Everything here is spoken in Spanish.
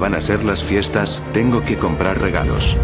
Van a ser las fiestas, tengo que comprar regalos.